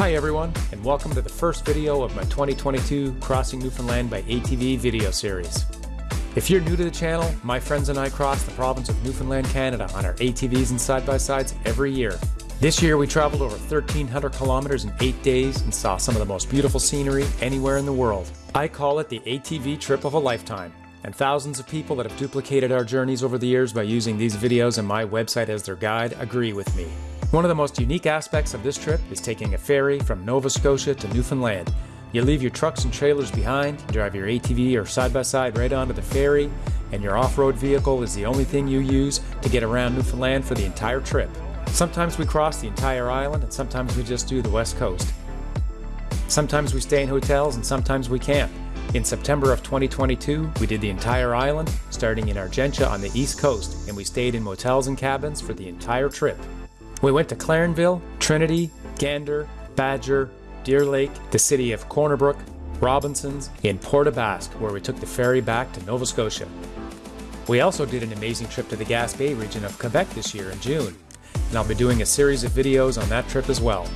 Hi everyone, and welcome to the first video of my 2022 Crossing Newfoundland by ATV video series. If you're new to the channel, my friends and I cross the province of Newfoundland, Canada on our ATVs and side-by-sides every year. This year we traveled over 1,300 kilometers in 8 days and saw some of the most beautiful scenery anywhere in the world. I call it the ATV trip of a lifetime, and thousands of people that have duplicated our journeys over the years by using these videos and my website as their guide agree with me. One of the most unique aspects of this trip is taking a ferry from Nova Scotia to Newfoundland. You leave your trucks and trailers behind, drive your ATV or side-by-side -side right onto the ferry, and your off-road vehicle is the only thing you use to get around Newfoundland for the entire trip. Sometimes we cross the entire island and sometimes we just do the west coast. Sometimes we stay in hotels and sometimes we camp. In September of 2022, we did the entire island, starting in Argentia on the east coast, and we stayed in motels and cabins for the entire trip. We went to Clarenville, Trinity, Gander, Badger, Deer Lake, the city of Corner Brook, Robinsons, and Port aux Basques, where we took the ferry back to Nova Scotia. We also did an amazing trip to the Gaspé region of Quebec this year in June, and I'll be doing a series of videos on that trip as well.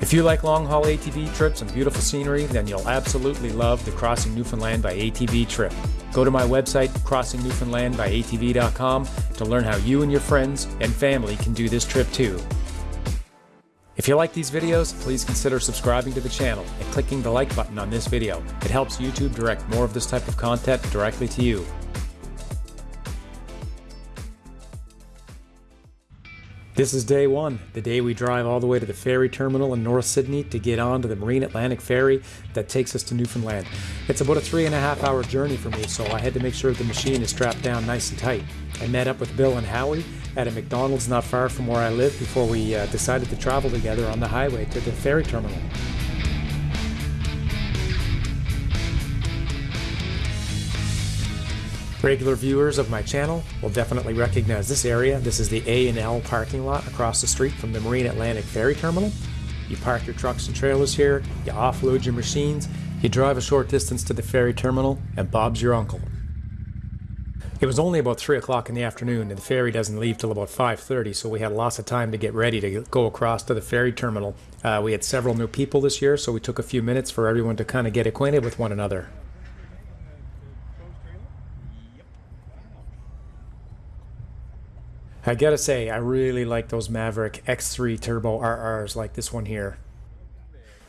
If you like long haul ATV trips and beautiful scenery, then you'll absolutely love the Crossing Newfoundland by ATV trip. Go to my website, crossingnewfoundlandbyatv.com, to learn how you and your friends and family can do this trip too. If you like these videos, please consider subscribing to the channel and clicking the like button on this video. It helps YouTube direct more of this type of content directly to you. This is day one, the day we drive all the way to the ferry terminal in North Sydney to get on to the Marine Atlantic ferry that takes us to Newfoundland. It's about a three and a half hour journey for me, so I had to make sure the machine is strapped down nice and tight. I met up with Bill and Howie at a McDonald's not far from where I live before we uh, decided to travel together on the highway to the ferry terminal. Regular viewers of my channel will definitely recognize this area. This is the A&L parking lot across the street from the Marine Atlantic Ferry Terminal. You park your trucks and trailers here, you offload your machines, you drive a short distance to the ferry terminal, and Bob's your uncle. It was only about 3 o'clock in the afternoon and the ferry doesn't leave till about 5.30 so we had lots of time to get ready to go across to the ferry terminal. Uh, we had several new people this year so we took a few minutes for everyone to kind of get acquainted with one another. I gotta say, I really like those Maverick X3 Turbo RRs like this one here.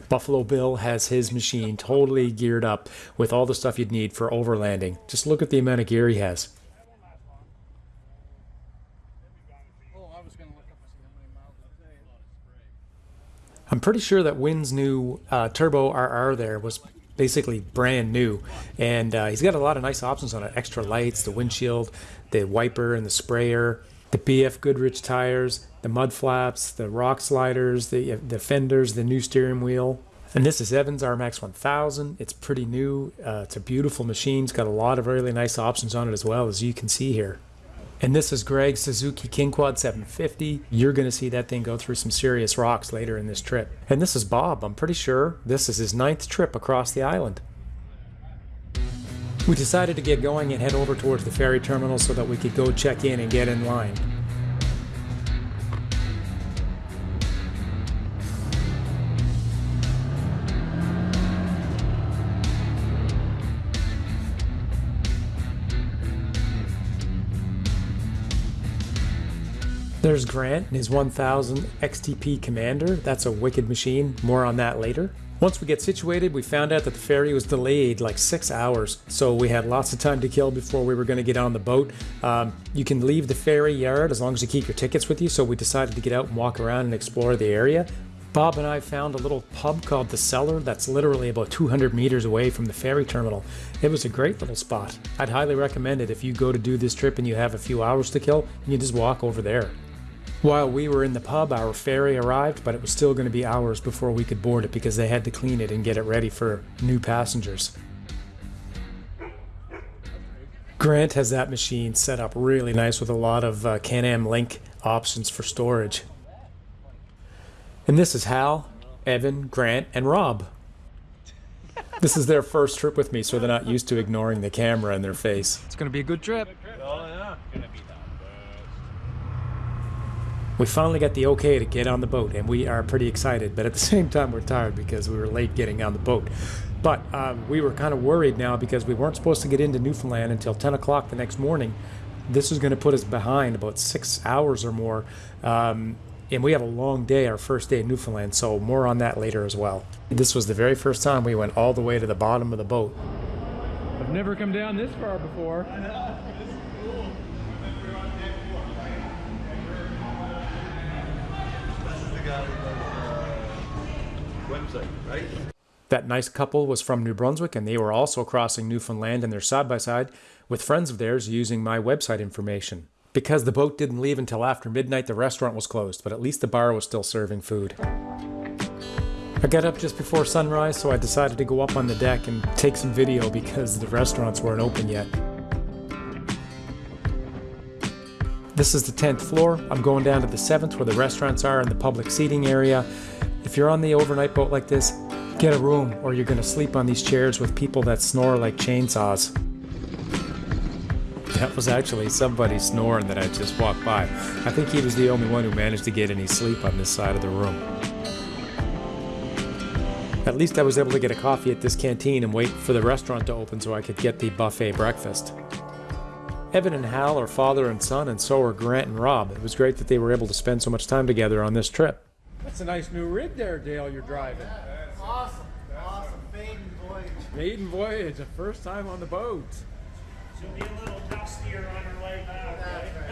Buffalo Bill has his machine totally geared up with all the stuff you'd need for overlanding. Just look at the amount of gear he has. I'm pretty sure that Wynn's new uh, Turbo RR there was basically brand new and uh, he's got a lot of nice options on it extra lights the windshield the wiper and the sprayer the BF Goodrich tires, the mud flaps, the rock sliders, the, the fenders, the new steering wheel. And this is Evans RMAX 1000. It's pretty new. Uh, it's a beautiful machine. It's got a lot of really nice options on it as well, as you can see here. And this is Greg's Suzuki King Quad 750. You're going to see that thing go through some serious rocks later in this trip. And this is Bob. I'm pretty sure this is his ninth trip across the island. We decided to get going and head over towards the ferry terminal so that we could go check in and get in line. There's Grant and his 1000 XTP Commander. That's a wicked machine. More on that later. Once we get situated, we found out that the ferry was delayed like six hours, so we had lots of time to kill before we were going to get on the boat. Um, you can leave the ferry yard as long as you keep your tickets with you, so we decided to get out and walk around and explore the area. Bob and I found a little pub called The Cellar that's literally about 200 meters away from the ferry terminal. It was a great little spot. I'd highly recommend it if you go to do this trip and you have a few hours to kill, you just walk over there. While we were in the pub, our ferry arrived, but it was still going to be hours before we could board it because they had to clean it and get it ready for new passengers. Grant has that machine set up really nice with a lot of uh, Can-Am LinQ options for storage. And this is Hal, Evan, Grant, and Rob. This is their first trip with me, so they're not used to ignoring the camera in their face. It's going to be a good trip. We finally got the okay to get on the boat, and we are pretty excited, but at the same time, we're tired because we were late getting on the boat. But um, we were kind of worried now because we weren't supposed to get into Newfoundland until 10 o'clock the next morning. This is going to put us behind about six hours or more. Um, and we have a long day, our first day in Newfoundland, so more on that later as well. This was the very first time we went all the way to the bottom of the boat. I've never come down this far before. Right? That nice couple was from New Brunswick and they were also crossing Newfoundland in their side by side with friends of theirs using my website information. Because the boat didn't leave until after midnight, the restaurant was closed, but at least the bar was still serving food. I got up just before sunrise, so I decided to go up on the deck and take some video because the restaurants weren't open yet. This is the 10th floor. I'm going down to the 7th where the restaurants are and the public seating area. If you're on the overnight boat like this, get a room or you're going to sleep on these chairs with people that snore like chainsaws. That was actually somebody snoring that I just walked by. I think he was the only one who managed to get any sleep on this side of the room. At least I was able to get a coffee at this canteen and wait for the restaurant to open so I could get the buffet breakfast. Evan and Hal are father and son, and so are Grant and Rob. It was great that they were able to spend so much time together on this trip. That's a nice new rig there, Dale, you're driving. Awesome, awesome. Maiden voyage. Maiden voyage, the first time on the boat. She'll be a little dustier on her way back, right?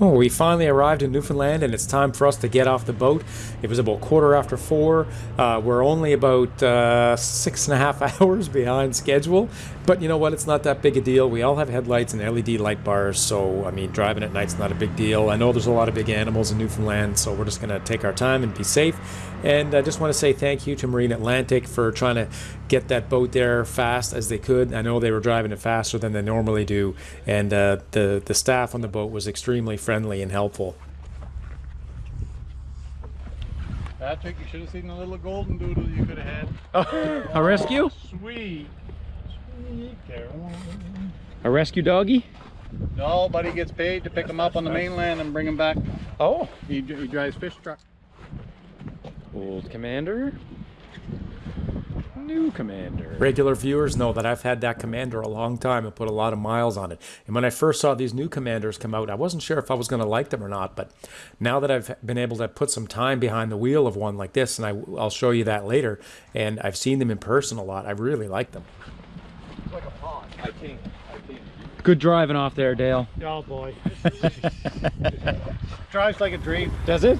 Oh, we finally arrived in Newfoundland and it's time for us to get off the boat. It was about quarter after four. Uh, we're only about uh, six and a half hours behind schedule. But you know what? It's not that big a deal. We all have headlights and LED light bars, so I mean, driving at night's not a big deal. I know there's a lot of big animals in Newfoundland, so we're just going to take our time and be safe. And I just want to say thank you to Marine Atlantic for trying to get that boat there fast as they could. I know they were driving it faster than they normally do, and uh, the the staff on the boat was extremely friendly and helpful. Patrick, you should have seen the little golden doodle you could have had. Oh. A rescue? Oh, sweet. Sweet Caroline. A rescue doggy? No, buddy gets paid to pick him up on the mainland and bring him back. Oh, He, he drives fish truck. old commander. New commander. Regular viewers know that I've had that commander a long time and put a lot of miles on it. And when I first saw these new commanders come out, I wasn't sure if I was going to like them or not. But now that I've been able to put some time behind the wheel of one like this, and I, I'll show you that later, and I've seen them in person a lot, I really like them. Like a pond. I think. I. Good driving off there, Dale. Oh boy. Drives like a dream. Does it?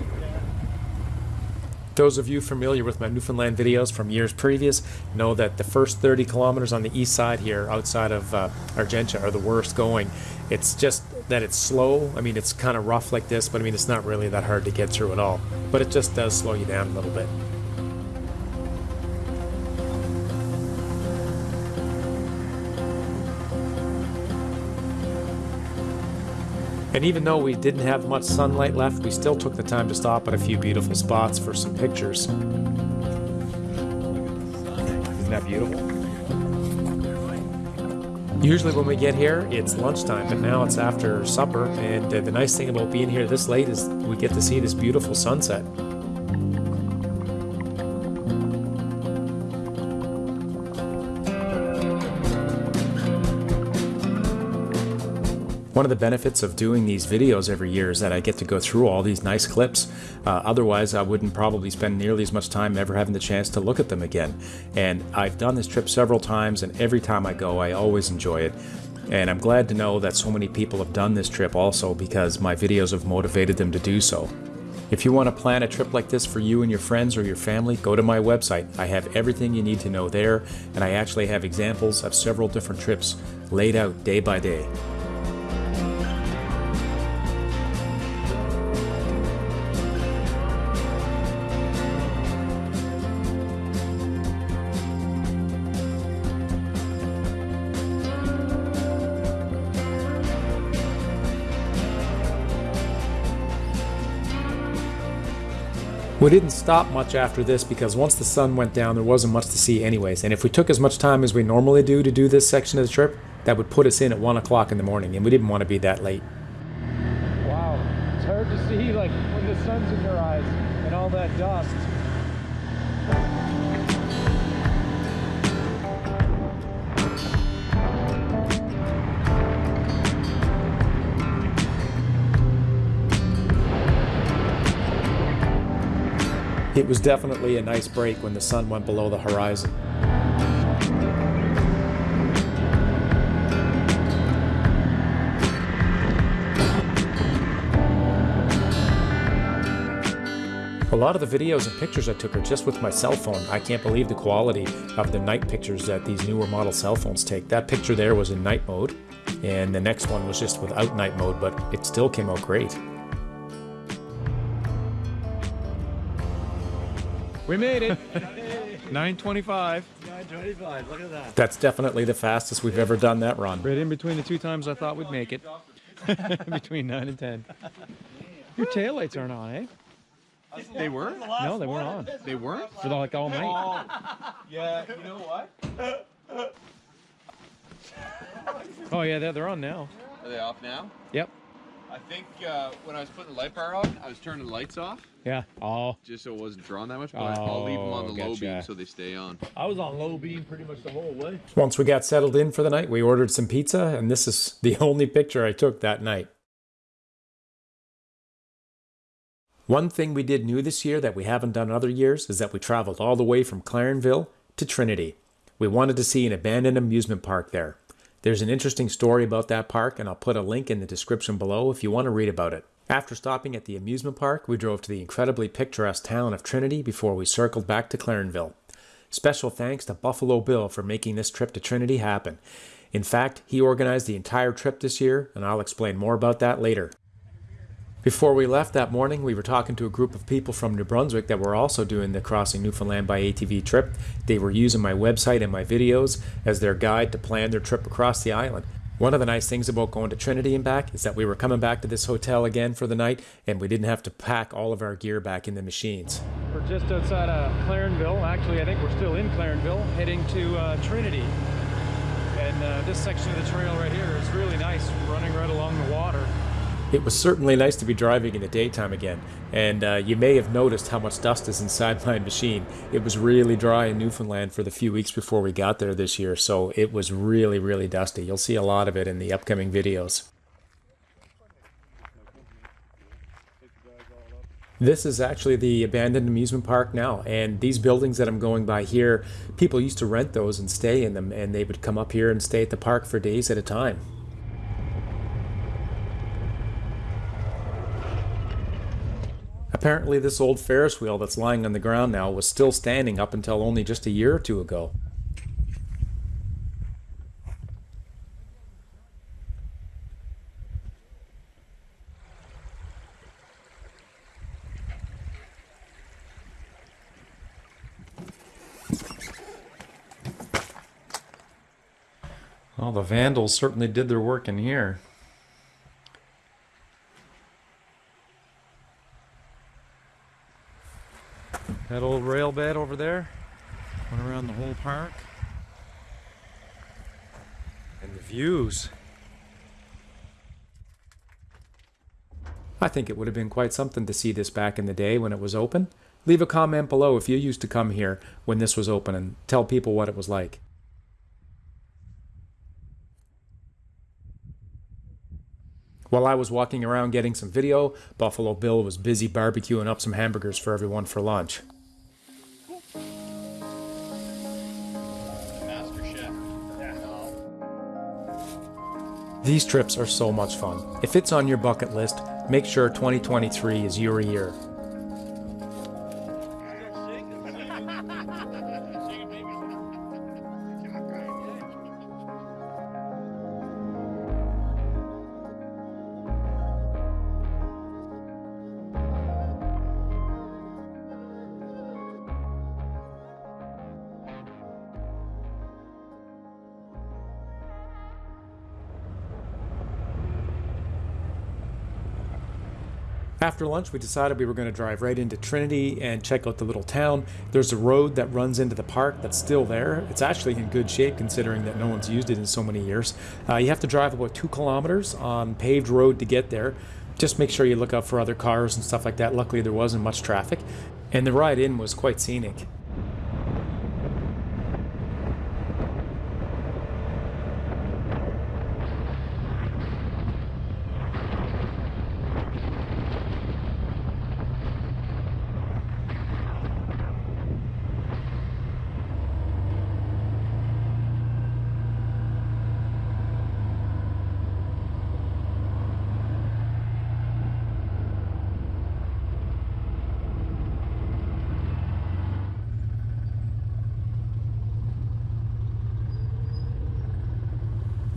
Those of you familiar with my Newfoundland videos from years previous know that the first 30 kilometers on the east side here outside of uh, Argentia are the worst going. It's just that it's slow. I mean, it's kind of rough like this, but I mean, it's not really that hard to get through at all. But it just does slow you down a little bit. And even though we didn't have much sunlight left, we still took the time to stop at a few beautiful spots for some pictures. Isn't that beautiful? Usually when we get here, it's lunchtime, but now it's after supper, and uh, the nice thing about being here this late is we get to see this beautiful sunset. One of the benefits of doing these videos every year is that I get to go through all these nice clips. Uh, otherwise, I wouldn't probably spend nearly as much time ever having the chance to look at them again. And I've done this trip several times, and every time I go, I always enjoy it. And I'm glad to know that so many people have done this trip also because my videos have motivated them to do so. If you want to plan a trip like this for you and your friends or your family, go to my website. I have everything you need to know there, and I actually have examples of several different trips laid out day by day. We didn't stop much after this because once the sun went down, there wasn't much to see anyways. And if we took as much time as we normally do to do this section of the trip, that would put us in at 1 o'clock in the morning, and we didn't want to be that late. Wow. It's hard to see like when the sun's in your eyes and all that dust. It was definitely a nice break when the sun went below the horizon. A lot of the videos and pictures I took are just with my cell phone. I can't believe the quality of the night pictures that these newer model cell phones take. That picture there was in night mode, and the next one was just without night mode, but it still came out great. We made it! 925. 925, look at that. That's definitely the fastest we've ever done that run. Right in between the two times I thought we'd make it. between 9 and 10. Your taillights aren't on, eh? They were? No, they weren't on. They weren't? For like all night. Yeah, you know what? Oh, yeah, they're, they're on now. Are they off now? Yep. I think uh, when I was putting the light bar on, I was turning the lights off Yeah. Oh, just so it wasn't drawn that much. But I'll leave them on the Oh, low gotcha. beam so they stay on. I was on low beam pretty much the whole way. Once we got settled in for the night, we ordered some pizza, and this is the only picture I took that night. One thing we did new this year that we haven't done other years is that we traveled all the way from Clarenville to Trinity. We wanted to see an abandoned amusement park there. There's an interesting story about that park, and I'll put a link in the description below if you want to read about it. After stopping at the amusement park, we drove to the incredibly picturesque town of Trinity before we circled back to Clarenville. Special thanks to Buffalo Bill for making this trip to Trinity happen. In fact, he organized the entire trip this year, and I'll explain more about that later. Before we left that morning, we were talking to a group of people from New Brunswick that were also doing the Crossing Newfoundland by ATV trip. They were using my website and my videos as their guide to plan their trip across the island. One of the nice things about going to Trinity and back is that we were coming back to this hotel again for the night and we didn't have to pack all of our gear back in the machines. we're just outside of Clarenville. Actually, I think we're still in Clarenville, heading to uh, Trinity. And uh, this section of the trail right here is really nice, running right along the water. It was certainly nice to be driving in the daytime again, and uh, you may have noticed how much dust is inside my machine. It was really dry in Newfoundland for the few weeks before we got there this year, so it was really, really dusty. You'll see a lot of it in the upcoming videos. This is actually the abandoned amusement park now, and these buildings that I'm going by here, people used to rent those and stay in them, and they would come up here and stay at the park for days at a time. Apparently, this old Ferris wheel that's lying on the ground now was still standing up until only just a year or two ago. Well, the vandals certainly did their work in here. That old rail bed over there went around the whole park. And the views. I think it would have been quite something to see this back in the day when it was open. Leave a comment below if you used to come here when this was open and tell people what it was like. While I was walking around getting some video, Buffalo Bill was busy barbecuing up some hamburgers for everyone for lunch. These trips are so much fun. If it's on your bucket list, make sure 2023 is your year. After lunch, we decided we were going to drive right into Trinity and check out the little town. There's a road that runs into the park that's still there. It's actually in good shape considering that no one's used it in so many years. Uh, you have to drive about two kilometers on paved road to get there. Just make sure you look out for other cars and stuff like that. Luckily, there wasn't much traffic, and the ride in was quite scenic.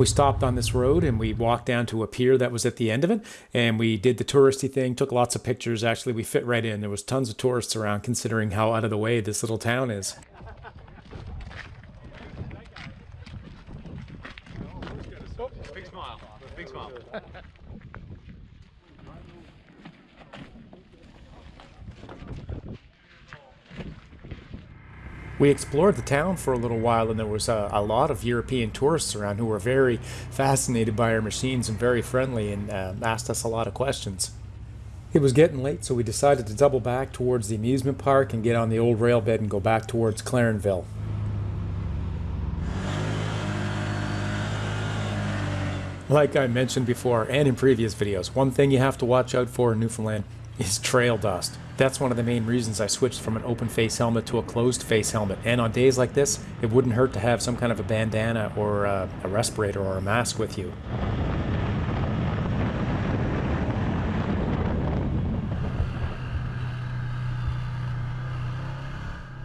We stopped on this road and we walked down to a pier that was at the end of it and we did the touristy thing took lots of pictures. Actually we fit right in. There was tons of tourists around considering how out of the way this little town is Big smile. Big smile. We explored the town for a little while, and there was a, a, lot of European tourists around who were very fascinated by our machines and very friendly and uh, asked us a lot of questions. It was getting late, so we decided to double back towards the amusement park and get on the old rail bed and go back towards Clarenville. Like I mentioned before and in previous videos, one thing you have to watch out for in Newfoundland is trail dust. That's one of the main reasons I switched from an open face helmet to a closed face helmet. And on days like this, it wouldn't hurt to have some kind of a bandana or a, a respirator or a mask with you.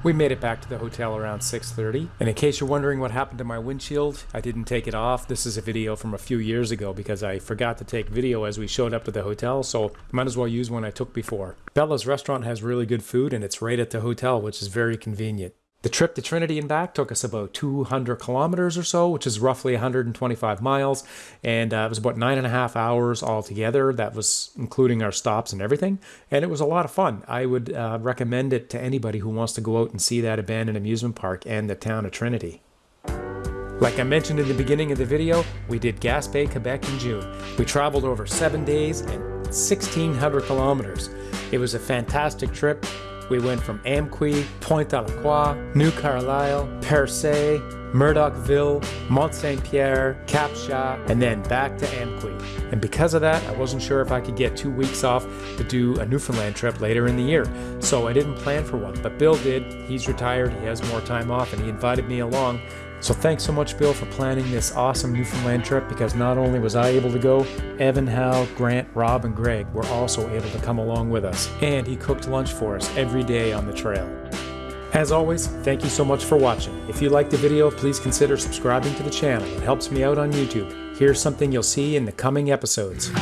We made it back to the hotel around 6.30. And in case you're wondering what happened to my windshield, I didn't take it off. This is a video from a few years ago because I forgot to take video as we showed up to the hotel, so might as well use one I took before. Bella's restaurant has really good food and it's right at the hotel, which is very convenient. The trip to Trinity and back took us about 200 kilometers or so, which is roughly 125 miles, and uh, it was about nine and a half hours altogether. That was including our stops and everything, and it was a lot of fun. I would uh, recommend it to anybody who wants to go out and see that abandoned amusement park and the town of Trinity. Like I mentioned in the beginning of the video, we did Gaspé, Quebec in June. We traveled over seven days and 1,600 kilometers. It was a fantastic trip. We went from Amqui, Pointe à la Croix, New Carlisle, Percé, Murdochville, Mont Saint Pierre, Cap Chat, and then back to Amqui. And because of that, I wasn't sure if I could get two weeks off to do a Newfoundland trip later in the year. So I didn't plan for one, but Bill did. He's retired, he has more time off, and he invited me along. So thanks so much, Bill, for planning this awesome Newfoundland trip because not only was I able to go, Evan, Hal, Grant, Rob, and Greg were also able to come along with us. And he cooked lunch for us every day on the trail. As always, thank you so much for watching. If you liked the video, please consider subscribing to the channel. It helps me out on YouTube. Here's something you'll see in the coming episodes.